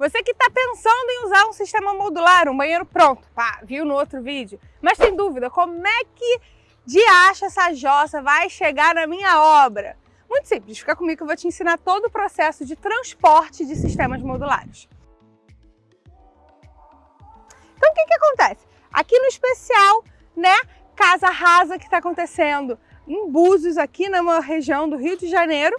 Você que está pensando em usar um sistema modular, um banheiro pronto, pá, viu no outro vídeo, mas tem dúvida, como é que de acha essa jossa vai chegar na minha obra? Muito simples, fica comigo que eu vou te ensinar todo o processo de transporte de sistemas modulares. Então o que, que acontece? Aqui no especial, né, casa rasa que está acontecendo em Búzios, aqui na região do Rio de Janeiro,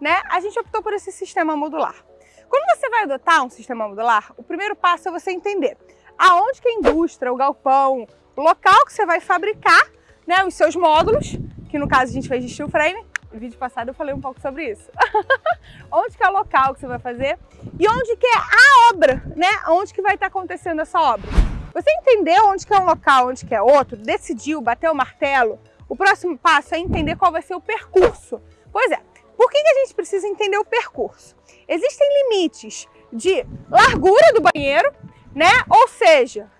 né, a gente optou por esse sistema modular. Quando você vai adotar um sistema modular, o primeiro passo é você entender aonde que a indústria, o galpão, o local que você vai fabricar né, os seus módulos, que no caso a gente fez de steel frame, no vídeo passado eu falei um pouco sobre isso. onde que é o local que você vai fazer e onde que é a obra, né? Onde que vai estar acontecendo essa obra. Você entendeu onde que é um local, onde que é outro, decidiu, bateu o martelo, o próximo passo é entender qual vai ser o percurso. Pois é, por que, que a gente precisa entender o percurso? Existem limites de largura do banheiro, né? Ou seja,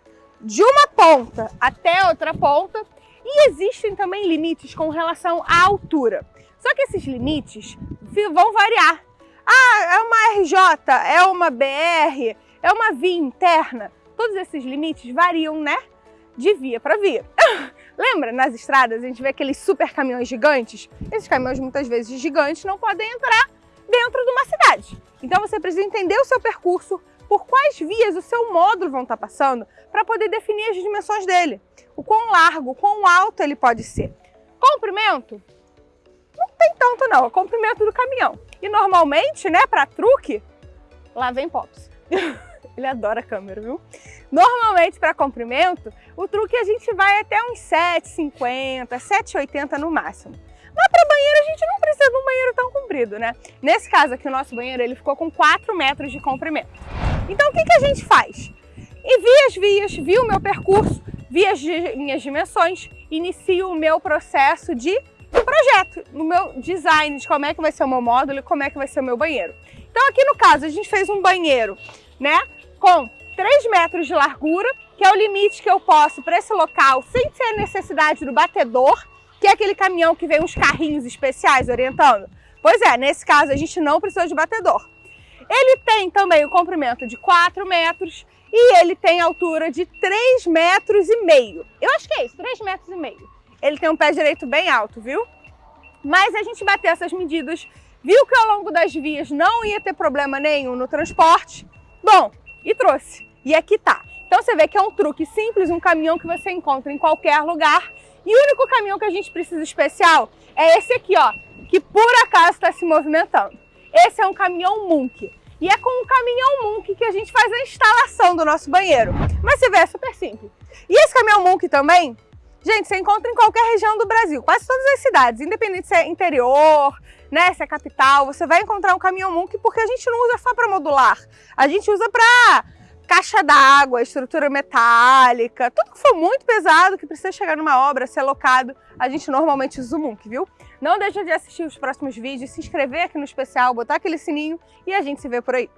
de uma ponta até outra ponta, e existem também limites com relação à altura. Só que esses limites vão variar. Ah, é uma RJ, é uma BR, é uma via interna. Todos esses limites variam, né? De via para via. Lembra, nas estradas a gente vê aqueles super caminhões gigantes? Esses caminhões muitas vezes gigantes não podem entrar dentro de uma cidade. Então você precisa entender o seu percurso, por quais vias o seu módulo vão estar passando, para poder definir as dimensões dele. O quão largo, o quão alto ele pode ser. Comprimento? Não tem tanto não, é o comprimento do caminhão. E normalmente, né, para truque, lá vem Pops. Ele adora câmera, viu? Normalmente, para comprimento, o truque a gente vai até uns 7,50, 7,80 no máximo. Mas para banheiro, a gente não precisa de um banheiro tão comprido, né? Nesse caso aqui, o nosso banheiro, ele ficou com 4 metros de comprimento. Então, o que, que a gente faz? Envia as vias, viu o meu percurso, vi as minhas dimensões, inicio o meu processo de projeto, no meu design, de como é que vai ser o meu módulo e como é que vai ser o meu banheiro. Então, aqui no caso, a gente fez um banheiro, né, com 3 metros de largura, que é o limite que eu posso para esse local, sem ter necessidade do batedor, que é aquele caminhão que vem uns carrinhos especiais orientando. Pois é, nesse caso a gente não precisa de batedor. Ele tem também o comprimento de 4 metros e ele tem altura de 3 metros e meio. Eu acho que é isso, 3 metros e meio. Ele tem um pé direito bem alto, viu? Mas a gente bateu essas medidas, viu que ao longo das vias não ia ter problema nenhum no transporte. Bom, e trouxe. E aqui tá. Então você vê que é um truque simples, um caminhão que você encontra em qualquer lugar. E o único caminhão que a gente precisa especial é esse aqui, ó, que por acaso está se movimentando. Esse é um caminhão Munk. E é com o caminhão Munk que a gente faz a instalação do nosso banheiro. Mas você vê, é super simples. E esse caminhão Munk também, gente, você encontra em qualquer região do Brasil, quase todas as cidades, independente se é interior, né, se é capital, você vai encontrar um caminhão Munk porque a gente não usa só para modular, a gente usa para caixa d'água, estrutura metálica, tudo que for muito pesado, que precisa chegar numa obra, ser alocado, a gente normalmente usa o Munk, viu? Não deixa de assistir os próximos vídeos, se inscrever aqui no especial, botar aquele sininho e a gente se vê por aí.